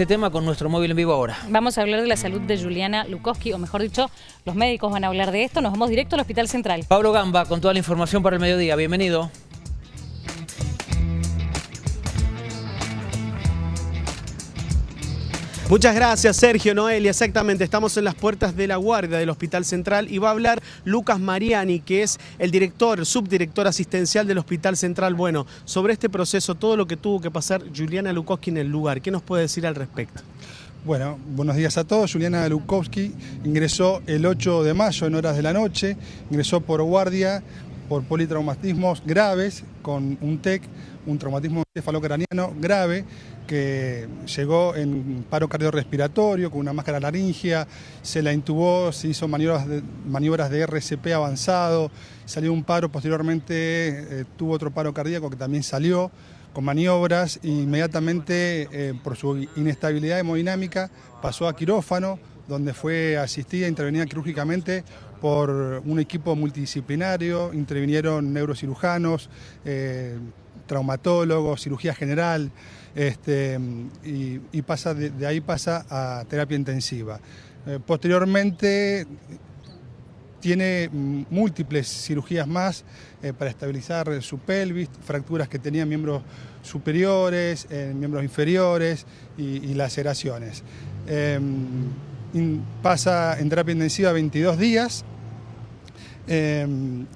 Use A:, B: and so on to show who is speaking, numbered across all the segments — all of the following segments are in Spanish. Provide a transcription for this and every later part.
A: este tema con nuestro móvil en vivo ahora.
B: Vamos a hablar de la salud de Juliana Lukowski, o mejor dicho, los médicos van a hablar de esto. Nos vamos directo al Hospital Central.
A: Pablo Gamba con toda la información para el mediodía. Bienvenido.
C: Muchas gracias, Sergio Noelia. Exactamente, estamos en las puertas de la guardia del Hospital Central y va a hablar Lucas Mariani, que es el director, subdirector asistencial del Hospital Central. Bueno, sobre este proceso, todo lo que tuvo que pasar Juliana Lukowski en el lugar, ¿qué nos puede decir al respecto?
D: Bueno, buenos días a todos. Juliana Lukowski ingresó el 8 de mayo en horas de la noche, ingresó por guardia por politraumatismos graves con un TEC, un traumatismo encefalocraniano grave que llegó en paro cardiorrespiratorio con una máscara laringia, se la intubó, se hizo maniobras de, maniobras de RCP avanzado, salió un paro, posteriormente eh, tuvo otro paro cardíaco que también salió con maniobras e inmediatamente eh, por su inestabilidad hemodinámica pasó a quirófano, donde fue asistida, intervenida quirúrgicamente por un equipo multidisciplinario, intervinieron neurocirujanos, eh, traumatólogos, cirugía general, este, y, pasa de, ahí pasa a terapia intensiva. Eh, posteriormente tiene múltiples cirugías más eh, para estabilizar su pelvis, fracturas que tenía miembros superiores, eh, miembros inferiores y, laceraciones. Em, pasa en terapia intensiva 22 días, em,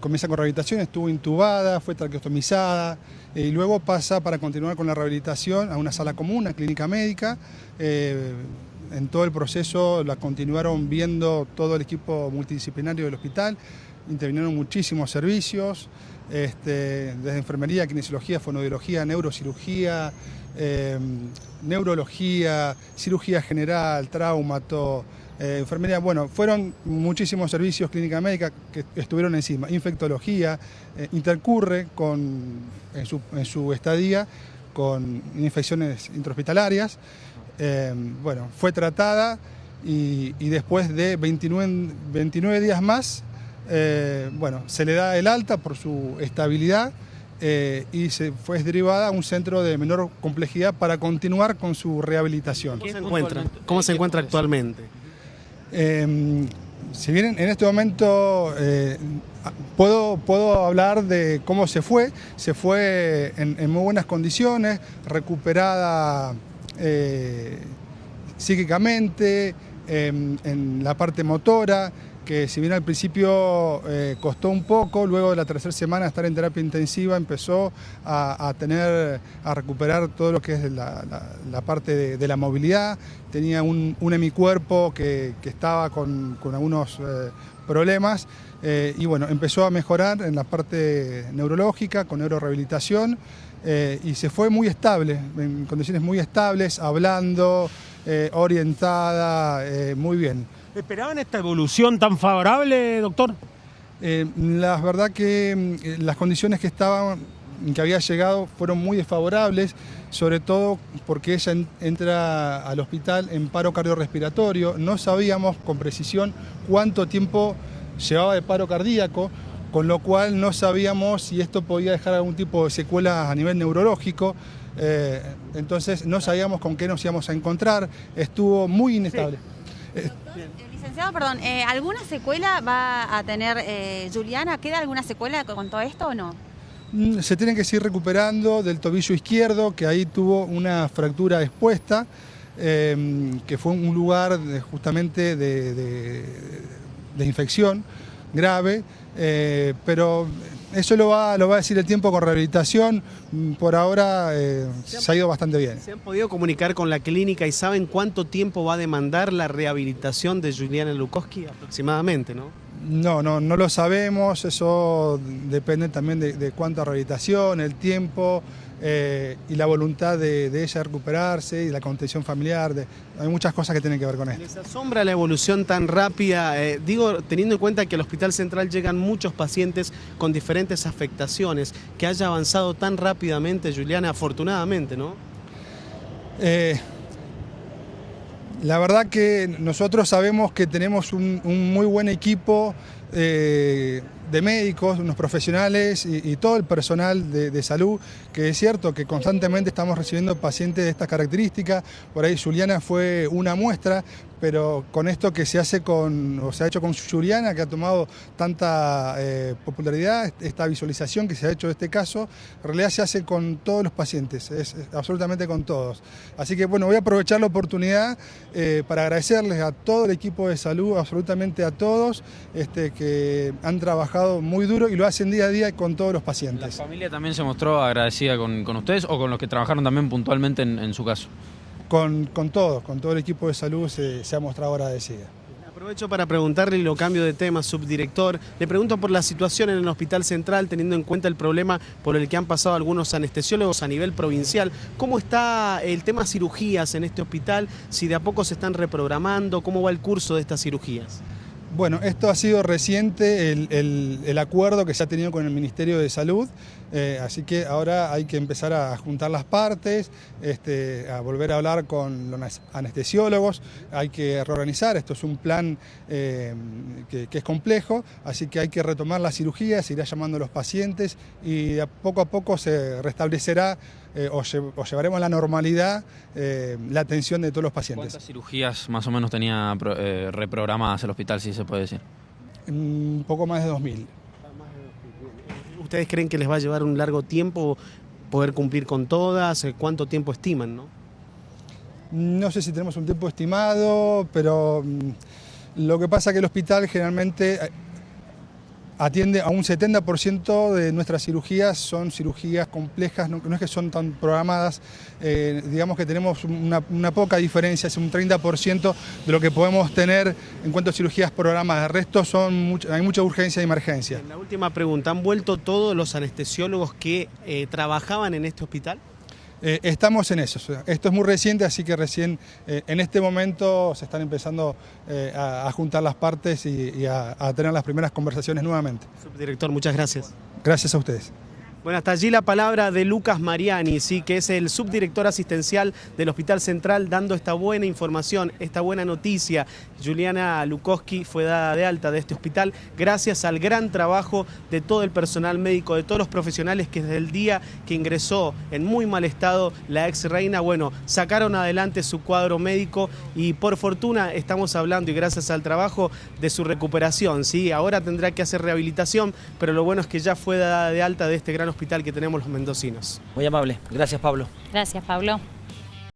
D: comienza con rehabilitación, estuvo intubada, fue traqueostomizada eh, y luego pasa para continuar con la rehabilitación a una sala común, una clínica médica. Eh, en todo el proceso la continuaron viendo todo el equipo multidisciplinario del hospital, intervinieron muchísimos servicios, este, desde enfermería, kinesiología, fonodiología, neurocirugía, eh, neurología, cirugía general, traumato, eh, enfermería, bueno, fueron muchísimos servicios clínica médica que estuvieron encima, infectología, eh, intercurre con, en, su, estadía con infecciones intrahospitalarias, eh, bueno, fue tratada y, después de 29, 29 días más, bueno, se le da el alta por su estabilidad, y se fue derivada a un centro de menor complejidad para continuar con su rehabilitación.
C: ¿Cómo se encuentra, ¿Cómo se encuentra actualmente?
D: Em, si bien en este momento eh, puedo, puedo hablar de cómo se fue, se fue en, muy buenas condiciones, recuperada eh, psíquicamente, em, en la parte motora, que si bien al principio eh, costó un poco, luego de la tercera semana de estar en terapia intensiva empezó a, tener, a recuperar todo lo que es la, parte de, la movilidad, tenía un, un hemicuerpo que, estaba con, algunos eh, problemas eh, y bueno, empezó a mejorar en la parte neurológica, con neurorehabilitación y se fue muy estable, en condiciones muy estables, hablando, orientada, muy bien.
C: ¿Esperaban esta evolución tan favorable, doctor?
D: Eh, la verdad que mm, las condiciones que estaban, que había llegado, fueron muy desfavorables, sobre todo porque ella entra al hospital en paro cardiorrespiratorio. No sabíamos con precisión cuánto tiempo llevaba de paro cardíaco, con lo cual no sabíamos si esto podía dejar algún tipo de secuelas a nivel neurológico. Eh, entonces no sabíamos con qué nos íbamos a encontrar, estuvo muy inestable.
E: Eh, licenciado, perdón, eh, ¿alguna secuela va a tener eh, Juliana? ¿Queda alguna secuela con todo esto o no?
D: Mm, se tiene que seguir recuperando del tobillo izquierdo, que ahí tuvo una fractura expuesta, em, que fue un lugar justamente de, infección grave, pero eso lo va, lo va a decir el tiempo con rehabilitación. Por ahora eh, se, ha ido bastante bien.
C: ¿Se han podido comunicar con la clínica y saben cuánto tiempo va a demandar la rehabilitación de Juliana Lukowski aproximadamente, no?
D: No, no, no lo sabemos. Eso depende también de, de cuánta rehabilitación, el tiempo. Eh, y la voluntad de, ella recuperarse y la contención familiar. hay muchas cosas que tienen que ver con esto.
C: ¿Les asombra la evolución tan rápida? Eh, digo, teniendo en cuenta que al Hospital Central llegan muchos pacientes con diferentes afectaciones, que haya avanzado tan rápidamente, Juliana, afortunadamente, ¿no?
D: Eh, la verdad que nosotros sabemos que tenemos un, muy buen equipo eh, de médicos, unos profesionales y, todo el personal de, salud, que es cierto que constantemente estamos recibiendo pacientes de estas características. Por ahí Juliana fue una muestra, pero con esto que se hace con, o se ha hecho con Juliana, que ha tomado tanta eh, popularidad, esta visualización que se ha hecho de este caso, en realidad se hace con todos los pacientes, es, absolutamente con todos. Así que bueno, voy a aprovechar la oportunidad eh, para agradecerles a todo el equipo de salud, absolutamente a todos, este, que han trabajado muy duro y lo hacen día a día con todos los pacientes.
A: ¿La familia también se mostró agradecida con, ustedes o con los que trabajaron también puntualmente en su caso?
D: con, con todos, con todo el equipo de salud se, ha mostrado agradecida.
C: Aprovecho para preguntarle, y lo cambio de tema, subdirector. Le pregunto por la situación en el Hospital Central, teniendo en cuenta el problema por el que han pasado algunos anestesiólogos a nivel provincial. ¿Cómo está el tema cirugías en este hospital? Si de a poco se están reprogramando, ¿cómo va el curso de estas cirugías?
D: Bueno, esto ha sido reciente el, acuerdo que se ha tenido con el Ministerio de Salud, eh, así que ahora hay que empezar a juntar las partes, este, a volver a hablar con los anestesiólogos, hay que reorganizar, esto es un plan eh, que, es complejo, así que hay que retomar la cirugía, se irá llamando a los pacientes y poco a poco se restablecerá eh, o, llevaremos a la normalidad la atención de todos los pacientes.
A: ¿Cuántas cirugías más o menos tenía reprogramadas el hospital, si se puede decir?
D: Un poco más de 2.000.
C: ¿Ustedes creen que les va a llevar un largo tiempo poder cumplir con todas? ¿Cuánto tiempo estiman? No,
D: no sé si tenemos un tiempo estimado, pero mm, lo que pasa es que el hospital generalmente eh, atiende a un 70% de nuestras cirugías, son cirugías complejas, no, es que son tan programadas, eh, digamos que tenemos una, poca diferencia, es un 30% de lo que podemos tener en cuanto a cirugías programadas, el resto son hay mucha urgencia y emergencia.
C: La última pregunta, ¿han vuelto todos los anestesiólogos que eh, trabajaban en este hospital?
D: Eh, estamos en eso. Esto es muy reciente, así que recién eh, en este momento se están empezando eh, a, juntar las partes y, a, a, tener las primeras conversaciones nuevamente.
C: Subdirector, muchas gracias.
D: Gracias a ustedes.
C: Bueno, hasta allí la palabra de Lucas Mariani, ¿sí? que es el subdirector asistencial del Hospital Central, dando esta buena información, esta buena noticia. Juliana Lukowski fue dada de alta de este hospital gracias al gran trabajo de todo el personal médico, de todos los profesionales que desde el día que ingresó en muy mal estado la ex reina, bueno, sacaron adelante su cuadro médico y por fortuna estamos hablando y gracias al trabajo de su recuperación. ¿sí? Ahora tendrá que hacer rehabilitación, pero lo bueno es que ya fue dada de alta de este gran hospital que tenemos los mendocinos.
A: Muy amable. Gracias, Pablo.
B: Gracias, Pablo.